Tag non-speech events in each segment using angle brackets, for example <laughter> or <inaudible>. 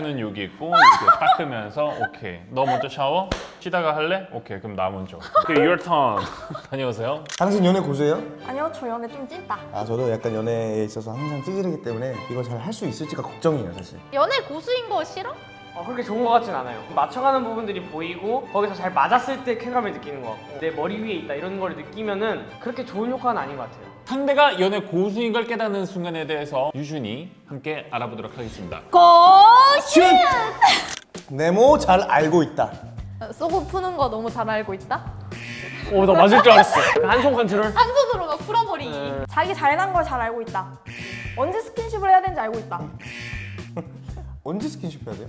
휴지는 여기 있고 이렇게 닦으면서 오케이 너 먼저 샤워? 쉬다가 할래? 오케이 그럼 나 먼저 오케이 your turn <laughs> 다녀오세요 당신 연애 고수예요? 아니요, 저 연애 좀 찐다. 아 저도 약간 연애에 있어서 항상 찌질하기 때문에 이거 잘할 수 있을지가 걱정이에요 사실 연애 고수인 거 싫어? 어, 그렇게 좋은 것 같진 않아요. 맞춰가는 부분들이 보이고 거기서 잘 맞았을 때 쾌감을 느끼는 것 같고 내 머리 위에 있다 이런 걸 느끼면은 그렇게 좋은 효과는 아닌 것 같아요. 상대가 연애 고수인 걸 깨닫는 순간에 대해서 유준이 함께 알아보도록 하겠습니다 고수! 네모 잘 알고 있다 쏘고 푸는 거 너무 잘 알고 있다? 오, 나 맞을 줄 알았어. 한 손 컨트롤. 한 손으로 막 풀어버리기 네. 자기 잘난 걸 잘 알고 있다. 언제 스킨십을 해야 되는지 알고 있다. <laughs> 언제 스킨십 해야 돼요?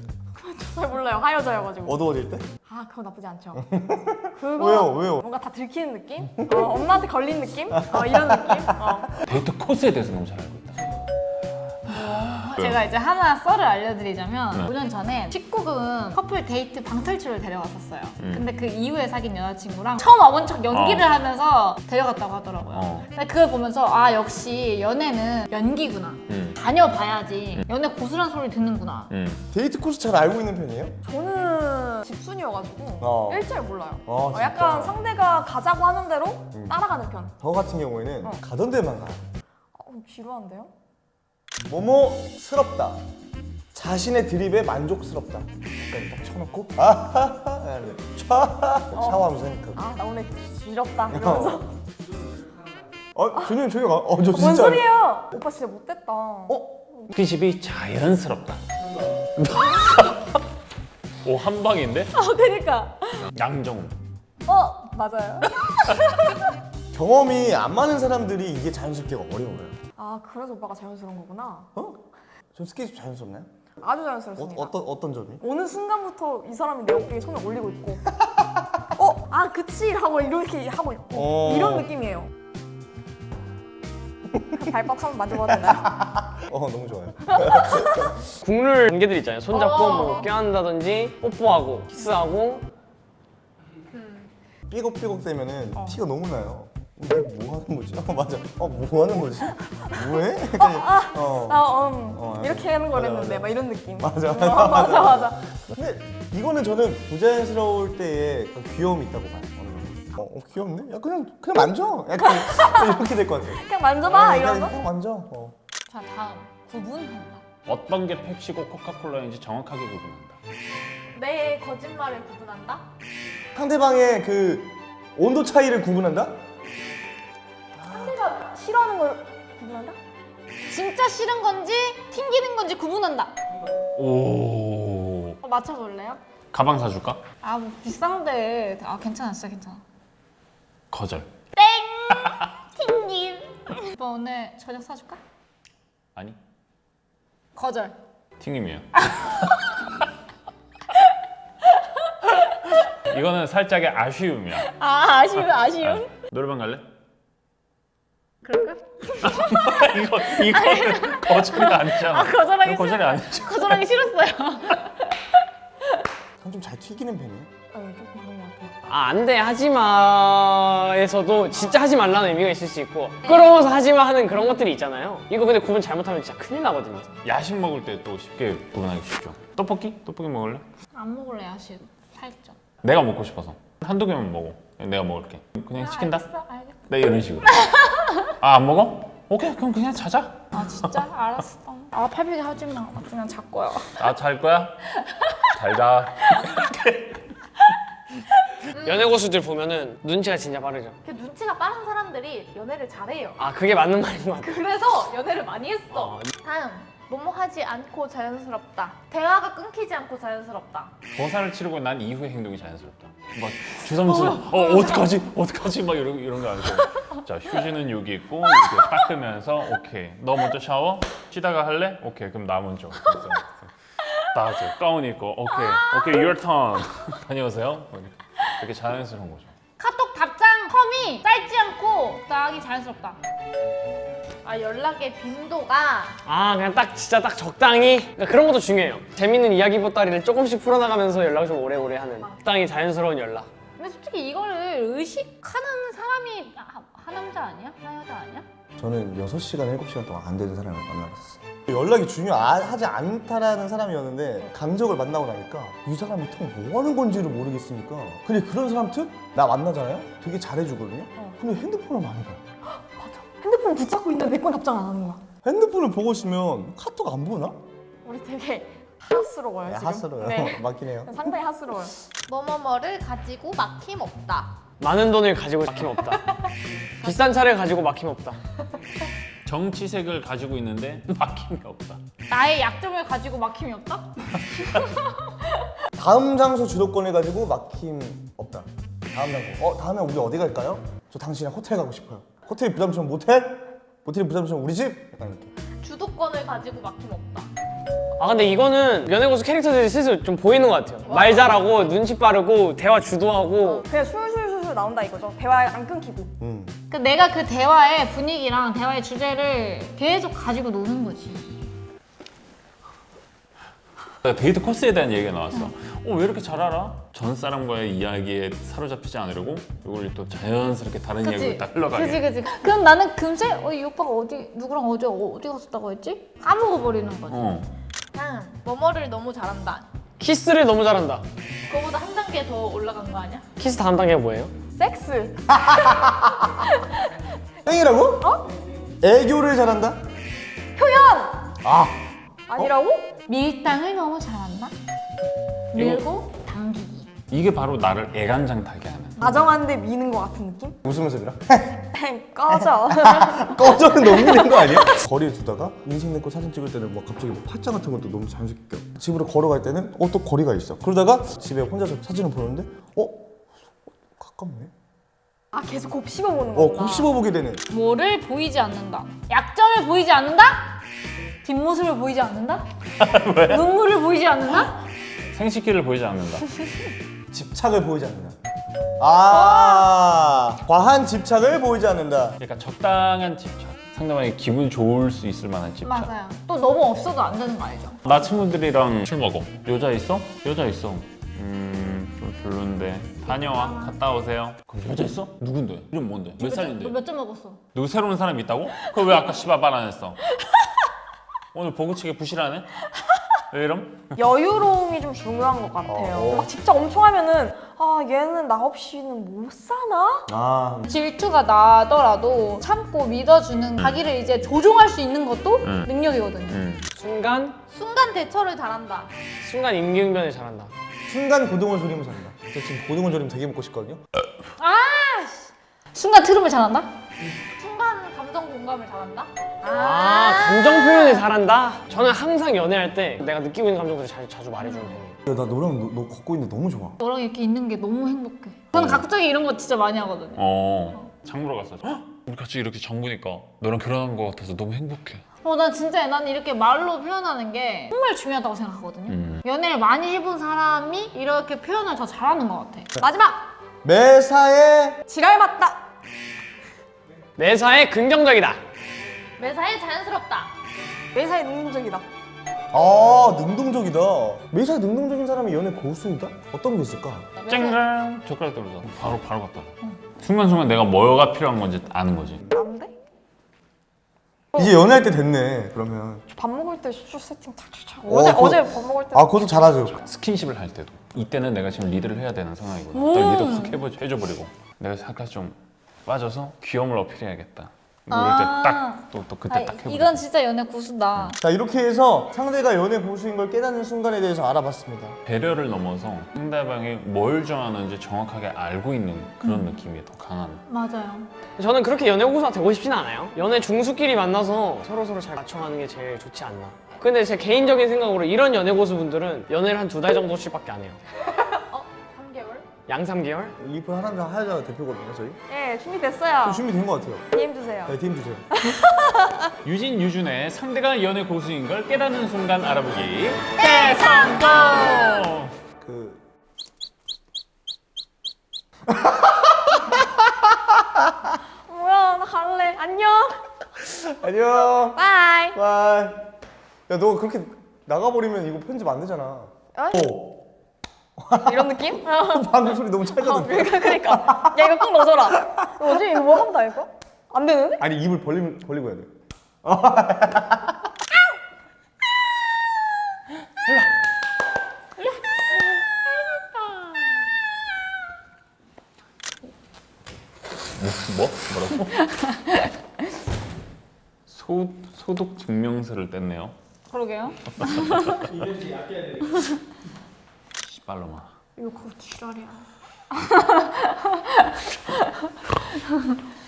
잘 몰라요. 하여자여가지고. 어두워질 때? 아, 그거 나쁘지 않죠. <laughs> 그거 왜요 왜요? 뭔가 다 들키는 느낌? 어, 엄마한테 걸린 느낌? 어, 이런 느낌? 어. 데이트 코스에 대해서 너무 잘 알고 있다 제가 이제 하나 썰을 알려드리자면 네. 5년 전에 19금 커플 데이트 방탈출을 데려갔었어요 음. 근데 그 이후에 사귄 여자친구랑 처음 와본 척 연기를 어. 하면서 데려갔다고 하더라고요 어. 근데 그걸 보면서 아 역시 연애는 연기구나 음. 다녀봐야지 연애 고수란 소리 듣는구나 음. 데이트 코스 잘 알고 있는 편이에요? 저는 집순이여가지고 어. 일절 몰라요. 아, 어? 약간 상대가 가자고 하는 대로 음. 따라가는 편. 저 같은 경우에는 어. 가던 데만 가요 어, 지루한데요? 뭐뭐스럽다 자신의 드립에 만족스럽다 약간 딱 쳐놓고 아하하 촤 샤워하면서 생각하고 아, 나 오늘 지럽다. 이러면서. 어? 준영 조용 가. 어, 저 진짜 뭔 소리예요? 오빠 진짜 못됐다. 어? 스킨십이 자연스럽다 <laughs> 오 한방인데? 아, 그니까. 양정우 어, 맞아요. 경험이 안 많은 사람들이 이게 자연스럽기가 어려워요 아, 그래서 오빠가 자연스러운 거구나. 어? 저 스킨십 자연스럽나요? 아주 어, 자연스럽습니다. 어 떤 어떤 점이? 어느 순간부터 이 사람이 내 어깨에 손을 올리고 있고 <laughs> 어? 아 그치 하고 이렇게 하고 있고 어. 이런 느낌이에요 발바닥 한번 만져봐도 되나요? <laughs> 어 너무 좋아요 <laughs> 국룰 관계들 있잖아요. 손잡고 어. 뭐 껴안다든지 뽀뽀하고 키스하고 삐걱삐걱 되면은 어. 티가 너무 나요 뭐 하는 거지? 어 맞아 어 뭐 하는 거지? 뭐해? 약간 어. 아, 음, 어, 이렇게 하는 맞아, 거랬는데 맞아. 막 이런 느낌 맞아, 어, <laughs> 맞아 맞아 근데 이거는 저는 부자연스러울 때의 귀여움이 있다고 봐요. 어, 어 귀엽네? 야 그냥 그냥 만져 약간 이렇게 될 것 같아요 <laughs> 그냥 만져봐 어, 이런 거? 그냥 만져 어. 자 다음 구분한다 어떤 게 펩시고 코카콜라인지 정확하게 구분한다 내 거짓말을 구분한다? 상대방의 그 온도 차이를 구분한다? 싫어하는 걸 구분한다? 진짜 싫은 건지 튕기는 건지 구분한다. 오. 어, 맞춰볼래요? 가방 사줄까? 아 뭐 비싼데. 아 괜찮았어 괜찮아. 거절. <laughs> 튕김. 오빠 오늘 저녁 사줄까? 아니. 거절. 튕김이에요. <laughs> 이거는 살짝의 아쉬움이야. 아 아쉬움 아쉬움? 노래방 갈래? 그럴까? 이거 이거는 거절이 아니잖아. 거절하기 이거 거절이 아니죠. 거절하기 싫었어요 좀잘 튀기는 편이에요? 아니 좀 그런 것 같아 아안 돼 하지 마에서도 진짜 하지 말라는 의미가 있을 수 있고 부끄러워서 하지 마 하는 그런 것들이 있잖아요. 이거 근데 구분 잘못하면 진짜 큰일 나거든요. 야식 먹을 때 또 쉽게 구분하기 쉽죠. 떡볶이? 떡볶이 먹을래? 안 먹을래 아쉬움 살쪄 내가 먹고 싶어서 한두 개만 먹어. 내가 먹을게. 그냥 시킨다? 알겠어 알겠어 네 이런 식으로. <laughs> 아 안 먹어? 오케이 그럼 그냥 자자. 아 진짜? 알았어 <laughs> 아 팔비기 하지마 나 그냥 잘 거야 나잘 거야? 잘 자. <laughs> 연애 고수들 보면은 눈치가 진짜 빠르죠. 그 눈치가 빠른 사람들이 연애를 잘해요 아 그게 맞는 말인 것 같아. 그래서 연애를 많이 했어 어, 다음 뭐뭐 하지 않고 자연스럽다 대화가 끊기지 않고 자연스럽다 고사를 치르고 난 이후의 행동이 자연스럽다. 막 주섬주섬 어 어떡하지? 어떡하지? 막 이런 이런 거 아니고. 자 휴지는 여기 있고 이렇게 닦으면서 오케이 너 먼저 샤워? 쉬다가 할래? 오케이 그럼 나 먼저. 이제 가운 입고 오케이 오케이 your turn <laughs> 다녀오세요. 이렇게 자연스러운 거죠. 카톡 답장 텀이 짧지 않고 적당히 자연스럽다 아 연락의 빈도가 아 그냥 딱 진짜 딱 적당히 그러니까 그런 것도 중요해요. 재밌는 이야기 보따리를 조금씩 풀어나가면서 연락을 좀 오래오래 하는 적당히 자연스러운 연락. 근데 솔직히 이거를 의식하는 사람이 하, 하 남자 아니야? 하여자 아니야? 저는 6시간, 7시간 동안 안 되는 사람을 만나봤어요 연락이 중요하지 않다라는 사람이었는데 강적을 만나고 나니까 이 사람이 통 뭐 하는 건지를 모르겠으니까 근데 그런 사람 특 나 만나잖아요? 되게 잘해주거든요? 근데 핸드폰을 많이 봐 맞아. 핸드폰 붙잡고 있는데 내 건 답장 안 하는 거야. 핸드폰을 보고 있으면 카톡 안 보나? 우리 되게 핫스러워요 네, 지금. 핫스러워요 네. <laughs> 맞긴 해요 상당히 핫스러워요. 뭐뭐뭐를 가지고 막힘 없다. 많은 돈을 가지고 막힘 없다. <laughs> 비싼 차를 가지고 막힘 없다. 정치색을 가지고 있는데 <laughs> 막힘이 없다. 나의 약점을 가지고 막힘이 없다? <laughs> 다음 장소 주도권을 가지고 막힘 없다 다음 장소 어 다음에 우리 어디 갈까요? 저 당신이랑 호텔 가고 싶어요 호텔이 부담스러운 모텔? 모텔이 부담스러운 우리 집? 약간 이렇게 주도권을 가지고 막힘 없다. 아 근데 이거는 연예고수 캐릭터들이 슬슬 좀 보이는 것 같아요. 말 잘하고 눈치 빠르고 대화 주도하고 그냥 술술 술술 나온다 이거죠. 대화 안 끊기고. 음. 그 내가 그 대화의 분위기랑 대화의 주제를 계속 가지고 노는 거지. 데이트 코스에 대한 얘기가 나왔어. 어, 왜 이렇게 잘 알아? 전 사람과의 이야기에 사로잡히지 않으려고 이걸 또 자연스럽게 다른 이야기로 딱 흘러가게. 그지 그지. 그럼 나는 금세 어, 이 오빠가 어디 누구랑 어제 어, 어디 갔었다고 했지? 까먹어 버리는 거지. 어. 다음 뭐뭐를 너무 잘한다. 키스를 너무 잘한다. 그거보다 한 단계 더 올라간 거 아니야? 키스 다음 단계가 뭐예요? 섹스. <laughs> 땡이라고? 어? 애교를 잘한다? 표현. 아 아니라고? 밀당을 너무 잘한다. 밀고 당기기. 이게 바로 나를 애간장 타게 하는. 다정한데 미는 것 같은 느낌? 웃으면서 밀어? <laughs> 꺼져. <laughs> 꺼져는 너무 힘든 거 아니야? <laughs> 거리에 두다가 인생 내거 사진 찍을 때는 막 갑자기 뭐 팔짱 같은 것도 너무 자연스럽게 껴. 집으로 걸어갈 때는 어 또 거리가 있어 그러다가 집에 혼자서 사진을 보는데 어? 가깝네? 아 계속 곱씹어 보는 어 거구나. 곱씹어 보게 되는 뭐를 보이지 않는다. 약점을 보이지 않는다? 뒷모습을 보이지 않는다? 눈물을 보이지 않는다? 생식기를 보이지 않는다. 집착을 보이지 않는다 아 과한 집착을 보이지 않는다 그러니까 적당한 집착. 상대방이 기분 좋을 수 있을 만한 집착. 맞아요. 또 너무 없어도 안 되는 거 알죠? 나 친구들이랑 술 먹어. 여자 있어? 여자 있어. 음, 좀 별론데. 다녀와. 갔다 오세요. 그럼 여자 있어? 누군데? 이름 뭔데? 몇 살인데? 몇점 먹었어? 누구 새로운 사람 있다고? 그거 왜 아까 씨발 말안 했어? 오늘 보고치기 부실하네? 왜 이럼? 여유로움이 좀 중요한 것 같아요. 어. 막 집착 엄청 하면은 아 얘는 나 없이는 못 사나? 아 질투가 나더라도 참고 믿어주는 자기를 이제 조종할 수 있는 것도 음. 능력이거든요. 음. 순간 순간 대처를 잘한다. 순간 임기응변을 잘한다. 순간 고등어 조림을 잘한다 저 지금 고등어 조림 되게 먹고 싶거든요 순간 트름을 잘한다? 공감을 잘한다? 아 감정 표현을 잘한다. 저는 항상 연애할 때 내가 느끼고 있는 감정들을 자, 자주 말해주는 편이에요. 야, 나 너랑 너, 너 걷고 있는데 너무 좋아 너랑 이렇게 있는 게 너무 행복해. 저는 갑자기 이런 거 진짜 많이 하거든요. 어. 장 보러 갔어. 헉! 우리 같이 이렇게 장 보니까 너랑 결혼한 거 같아서 너무 행복해. 어, 난 진짜 난 이렇게 말로 표현하는 게 정말 중요하다고 생각하거든요. 음. 연애를 많이 해본 사람이 이렇게 표현을 더 잘하는 것 같아. 마지막! 매사에 지랄 맞다. 매사에 긍정적이다. 매사에 자연스럽다. 매사에 능동적이다. 아 능동적이다 매사에 능동적인 사람이 연애 고수이다? 어떤 게 있을까? 쨍랑 젓가락 떨어져. 바로 바로 갔다. 순간순간 내가 뭐가 필요한 건지 아는 거지. 안 돼? 이제 연애할 때 됐네 그러면 밥 먹을 때 수저 세팅 착착착. 어, 어제 그거- 어제 밥 먹을 때아 그것도 잘하죠 스킨십을 할 때도 이때는 내가 지금 리드를 해야 되는 상황이거든. 오. 딱 리드 확 해보, 해줘 버리고 내가 잠깐 좀 빠져서 귀여움을 어필해야겠다. 아. 때딱또 또 그때 아, 딱 해버려. 이건 진짜 연애 고수다. 자 이렇게 해서 상대가 연애 고수인 걸 깨닫는 순간에 대해서 알아봤습니다 배려를 넘어서 상대방이 뭘 좋아하는지 정확하게 알고 있는 그런 음. 느낌이 더 강한. 맞아요. 저는 그렇게 연애 고수가 되고 싶진 않아요. 연애 중수끼리 만나서 서로 서로 잘 맞춰가는 게 제일 좋지 않나. 근데 제 개인적인 생각으로 이런 연애 고수분들은 연애를 한 두 달 정도씩밖에 안 해요. 3개월? 양 3개월? 리플 하남자 하여자 대표거든요 저희 예 준비됐어요. 좀 준비된 것 같아요 DM 주세요. 네, DM 주세요 <laughs> 유진 유준의 상대가 연애 고수인 걸 깨닫는 순간 알아보기 대성공. 그 <laughs> 뭐야 나 갈래. 안녕. 안녕 bye. Bye 야 너 그렇게 나가버리면 이거 편집 안 되잖아 어이? 이런 느낌? <laughs> 어. 방금 소리 너무 찰져 아, 그러니까, 그러니까 야 이거 꼭 넣어줘라 뭐지? 이거 뭐 하면 다 할까? 안 되는데? 아니 입을 벌리, 벌리고 해야 돼 뭐? 뭐라고? 소, 소독 증명서를 뗐네요 그러게요 <laughs> 이게 약해야 되 발로마 이거 그거 지랄이야. <laughs>